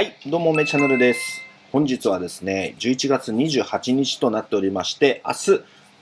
はい、どうもめチャンネルです。本日はですね、11月28日となっておりまして、明日、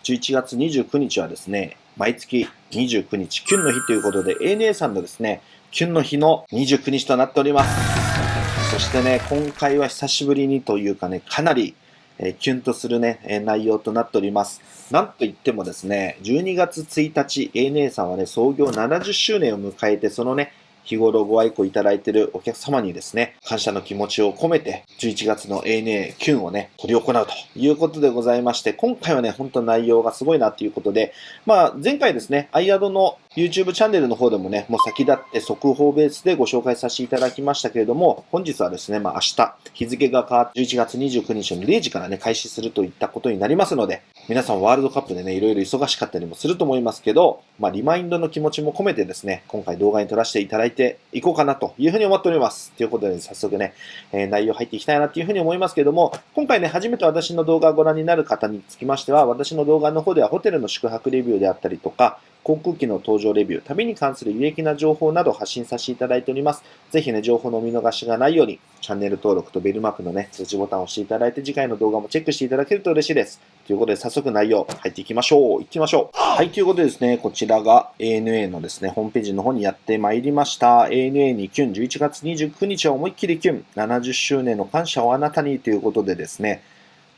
11月29日はですね、毎月29日、キュンの日ということで、ANA さんのですね、キュンの日の29日となっております。そしてね、今回は久しぶりにというかね、かなり、えー、キュンとするね、えー、内容となっております。なんといってもですね、12月1日、ANA さんはね、創業70周年を迎えて、そのね、日頃ご愛顧いただいているお客様にですね、感謝の気持ちを込めて、11月の ANA キュンをね、取り行うということでございまして、今回はね、本当内容がすごいなっていうことで、まあ、前回ですね、アイアドの YouTube チャンネルの方でもね、もう先立って速報ベースでご紹介させていただきましたけれども、本日はですね、まあ明日、日付が変わって11月29日の0時からね、開始するといったことになりますので、皆さんワールドカップでね、いろいろ忙しかったりもすると思いますけど、まあリマインドの気持ちも込めてですね、今回動画に撮らせていただいていこうかなというふうに思っております。ということで、早速ね、えー、内容入っていきたいなというふうに思いますけども、今回ね、初めて私の動画をご覧になる方につきましては、私の動画の方ではホテルの宿泊レビューであったりとか、航空機の搭乗レビュー、旅に関する有益な情報など発信させていただいております。ぜひね、情報のお見逃しがないように、チャンネル登録とベルマークのね、通知ボタンを押していただいて、次回の動画もチェックしていただけると嬉しいです。ということで、早速内容入っていきましょう。行ってみましょう。はい、ということでですね、こちらが ANA のですね、ホームページの方にやってまいりました。ANA にキュン、11月29日は思いっきりキュン、70周年の感謝をあなたにということでですね、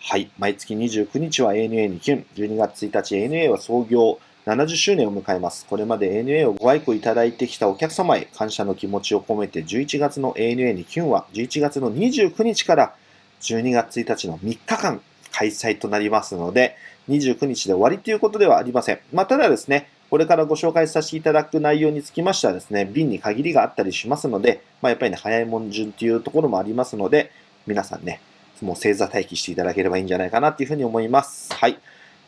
はい、毎月29日は ANA にキュン、12月1日 ANA は創業70周年を迎えます。これまで ANA をご愛顧いただいてきたお客様へ感謝の気持ちを込めて11月の ANA にキュンは11月の29日から12月1日の3日間開催となりますので、29日で終わりということではありません。まあ、ただですね、これからご紹介させていただく内容につきましてはですね、便に限りがあったりしますので、まあ、やっぱりね、早いもん順というところもありますので、皆さんね、もう星座待機していただければいいんじゃないかなというふうに思います。はい。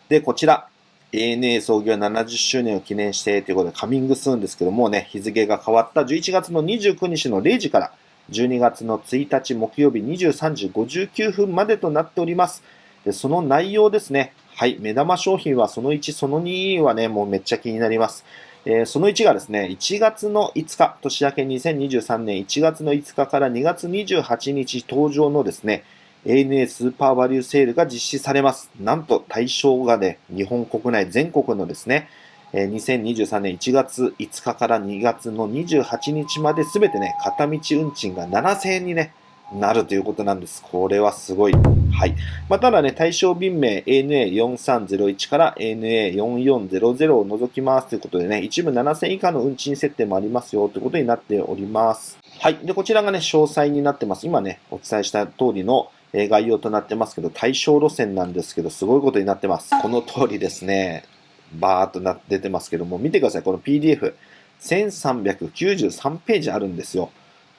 で、こちら、ANA 創業70周年を記念してということで、カミングスーンですけどもね、日付が変わった11月の29日の0時から12月の1日木曜日23時59分までとなっております。でその内容ですね。はい、目玉商品はその1、その2はね、もうめっちゃ気になります。えー、その1がですね、1月の5日、年明け2023年1月の5日から2月28日登場のですね、ANA スーパーバリューセールが実施されます。なんと対象がね、日本国内全国のですね、2023年1月5日から2月の28日まで全てね、片道運賃が7000円にね、なるということなんです。これはすごい。はい。まあ、ただね、対象便名 ANA4301 から ANA4400 を除きますということでね、一部7000以下の運賃設定もありますよということになっております。はい。で、こちらがね、詳細になってます。今ね、お伝えした通りのえ概要となってますけど、対象路線なんですけど、すごいことになってます。この通りですね、バーっとな出てますけども、見てください。この PDF、1393ページあるんですよ。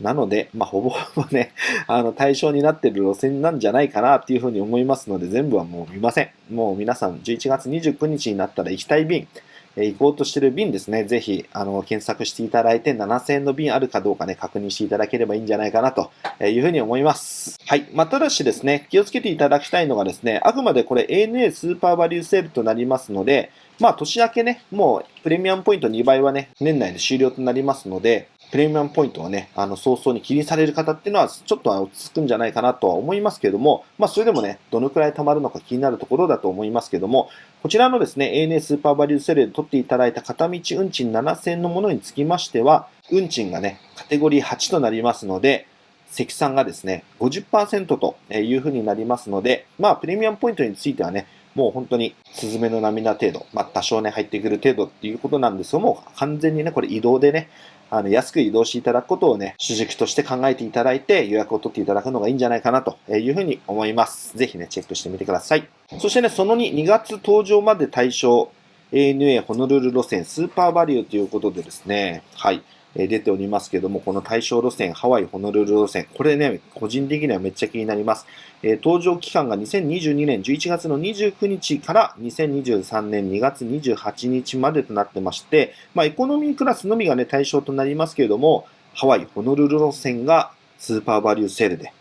なので、まあ、ほぼほぼね、あの、対象になってる路線なんじゃないかなっていうふうに思いますので、全部はもう見ません。もう皆さん、11月29日になったら行きたい便、え行こうとしてる便ですね、ぜひ、あの、検索していただいて、7000円の便あるかどうかね、確認していただければいいんじゃないかなというふうに思います。はい。まあ、ただしですね、気をつけていただきたいのがですね、あくまでこれ ANA スーパーバリューセールとなりますので、まあ、年明けね、もうプレミアムポイント2倍はね、年内で終了となりますので、プレミアムポイントをね、あの、早々に気にされる方っていうのは、ちょっと落ち着くんじゃないかなとは思いますけれども、まあ、それでもね、どのくらい貯まるのか気になるところだと思いますけども、こちらのですね、ANA スーパーバリューセレで取っていただいた片道運賃7000のものにつきましては、運賃がね、カテゴリー8となりますので、積算がですね、50%というふうになりますので、まあ、プレミアムポイントについてはね、もう本当にスズメの涙程度、まあ、多少ね、入ってくる程度っていうことなんですが、も完全にね、これ移動でね、あの、安く移動していただくことをね、主軸として考えていただいて予約を取っていただくのがいいんじゃないかなというふうに思います。ぜひね、チェックしてみてください。そしてね、その2、2月登場まで対象、ANA ホノルル路線スーパーバリューということでですね、はい。出ておりますけども、この対象路線、ハワイ、ホノルル路線、これね、個人的にはめっちゃ気になります。え登場期間が2022年11月の29日から2023年2月28日までとなってまして、まあ、エコノミークラスのみがね、対象となりますけれども、ハワイ、ホノルル路線がスーパーバリューセールで、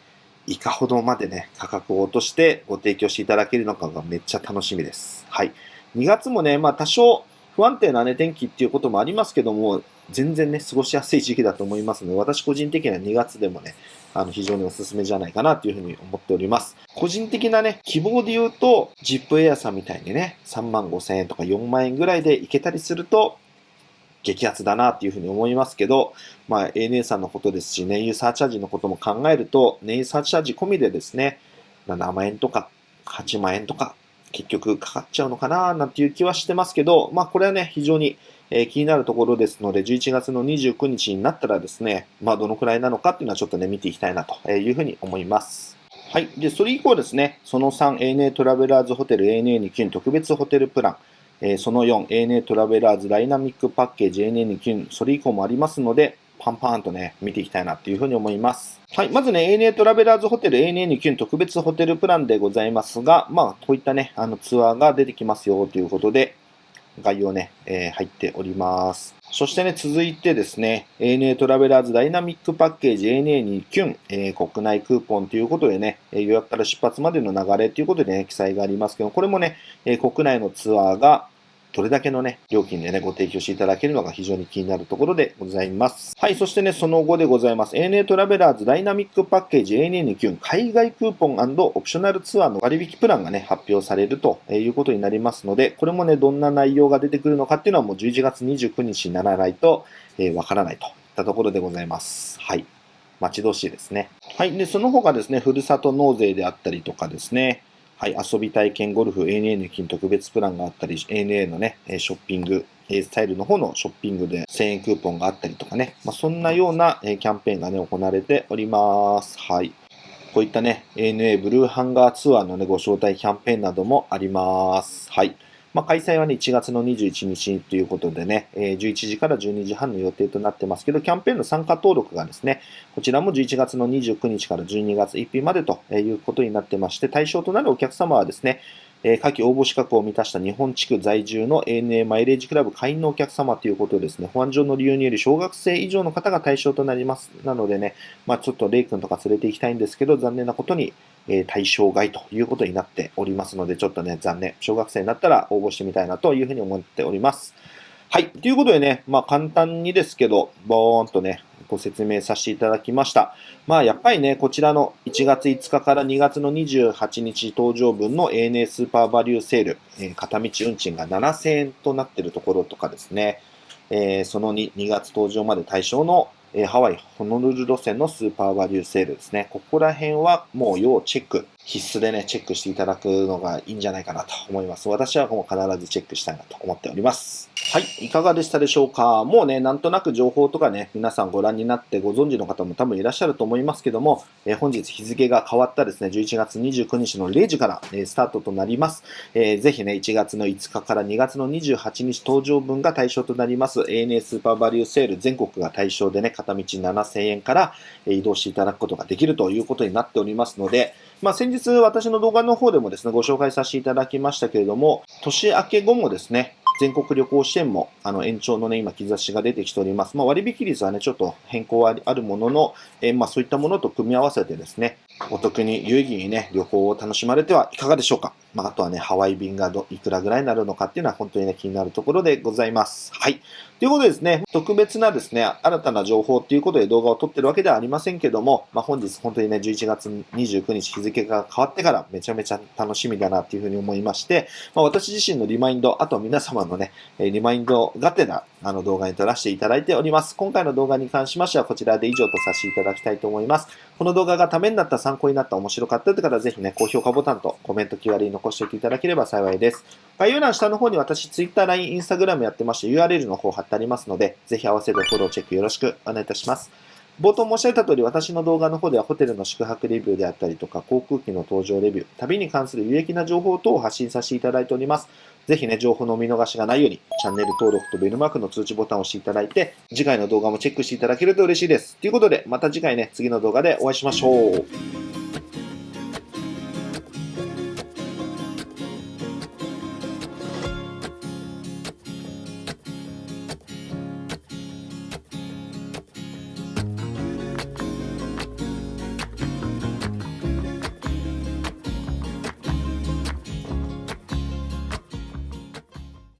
いかほどまでね、価格を落としてご提供していただけるのかがめっちゃ楽しみです。はい。2月もね、まあ多少不安定なね、天気っていうこともありますけども、全然ね、過ごしやすい時期だと思いますので、私個人的には2月でもね、あの、非常におすすめじゃないかなというふうに思っております。個人的なね、希望で言うと、ジップエアさんみたいにね、3万5千円とか4万円ぐらいでいけたりすると、激アツだなっていうふうに思いますけど、まあ、ANA さんのことですし、燃油サーチャージのことも考えると、燃油サーチャージ込みでですね、7万円とか8万円とか結局かかっちゃうのかななんていう気はしてますけど、まあこれはね、非常にえ気になるところですので、11月の29日になったらですね、まあどのくらいなのかっていうのはちょっとね、見ていきたいなというふうに思います。はい。で、それ以降ですね、その3、ANA トラベラーズホテル ANA にキュン特別ホテルプラン、えその4、ANA トラベラーズダイナミックパッケージ ANA にキュン、それ以降もありますので、パンパンとね、見ていきたいなっていうふうに思います。はい。まずね、ANA トラベラーズホテル ANA にキュン特別ホテルプランでございますが、まあ、こういったね、あのツアーが出てきますよということで、概要ね、えー、入っております。そしてね、続いてですね、ANA トラベラーズダイナミックパッケージ ANA にキュン、えー、国内クーポンということでね、予約から出発までの流れということでね、記載がありますけど、これもね、えー、国内のツアーがどれだけのね、料金でね、ご提供していただけるのが非常に気になるところでございます。はい、そしてね、その後でございます。ANA トラベラーズダイナミックパッケージ ANA にキュン海外クーポンオプショナルツアーの割引プランがね、発表されるということになりますので、これもね、どんな内容が出てくるのかっていうのはもう11月29日にならないと、えー、わからないといったところでございます。はい。待ち遠しいですね。はい。で、その他ですね、ふるさと納税であったりとかですね、はい、遊び体験ゴルフ ANA の金特別プランがあったり、ANA のね、ショッピング、スタイルの方のショッピングで1000円クーポンがあったりとかね、まあ、そんなようなキャンペーンがね、行われております。はい。こういったね、ANA ブルーハンガーツアーのね、ご招待キャンペーンなどもあります。はい。まあ、開催はね、1月の21日ということでね、えー、11時から12時半の予定となってますけど、キャンペーンの参加登録がですね、こちらも11月の29日から12月1日までということになってまして、対象となるお客様はですね、えー、下記応募資格を満たした日本地区在住の ANA マイレージクラブ会員のお客様ということですね、保安上の理由により小学生以上の方が対象となります。なのでね、まあちょっとレイ君とか連れて行きたいんですけど、残念なことに、え対象外ということになっておりますので、ちょっとね、残念。小学生になったら応募してみたいなというふうに思っております。はい。ということでね、まあ簡単にですけど、ボーンとね、ご説明させていただきました。まあやっぱりね、こちらの1月5日から2月の28日登場分の ANA スーパーバリューセール、えー、片道運賃が7000円となっているところとかですね、えー、その 2, 2月登場まで対象のえハワイ、ホノルル路線のスーパーバリューセールですね。ここら辺はもう要チェック、必須でね、チェックしていただくのがいいんじゃないかなと思います。私はもう必ずチェックしたいなと思っております。はい、いかがでしたでしょうか？もうね、なんとなく情報とかね、皆さんご覧になってご存知の方も多分いらっしゃると思いますけども、えー、本日日付が変わったですね、11月29日の0時から、え、スタートとなります。えー、ぜひね、1月の5日から2月の28日登場分が対象となります ANA スーパーバリューセール全国が対象でね、片道7000円から移動していただくことができるということになっておりますので、まあ、先日私の動画の方でもですね、ご紹介させていただきましたけれども、年明け後もですね、全国旅行支援もあの延長のね、今、兆しが出てきております。まあ、割引率はね、ちょっと変更はあるものの、え、まあ、そういったものと組み合わせてですね、お得に有意義にね、旅行を楽しまれてはいかがでしょうか？まあ、あとはね、ハワイ便がどいくらぐらいになるのかっていうのは本当にね、気になるところでございます。はい。ということでですね、特別なですね、新たな情報っていうことで動画を撮ってるわけではありませんけども、まあ、本日本当にね、11月29日日付が変わってからめちゃめちゃ楽しみだなっていうふうに思いまして、まあ、私自身のリマインド、あと皆様のね、リマインドがてらあの動画に撮らせていただいております。今回の動画に関しましてはこちらで以上とさせていただきたいと思います。この動画がためになった、参考になった、面白かったという方はぜひね、高評価ボタンとコメント、Q&A 残しておいていただければ幸いです。概要欄下の方に私 Twitter、LINE、Instagram やってまして URL の方貼ってありますので、ぜひ合わせてフォローチェックよろしくお願いいたします。冒頭申し上げた通り、私の動画の方ではホテルの宿泊レビューであったりとか、航空機の搭乗レビュー、旅に関する有益な情報等を発信させていただいております。ぜひね、情報のお見逃しがないように、チャンネル登録とベルマークの通知ボタンを押していただいて、次回の動画もチェックしていただけると嬉しいです。ということで、また次回ね、次の動画でお会いしましょう。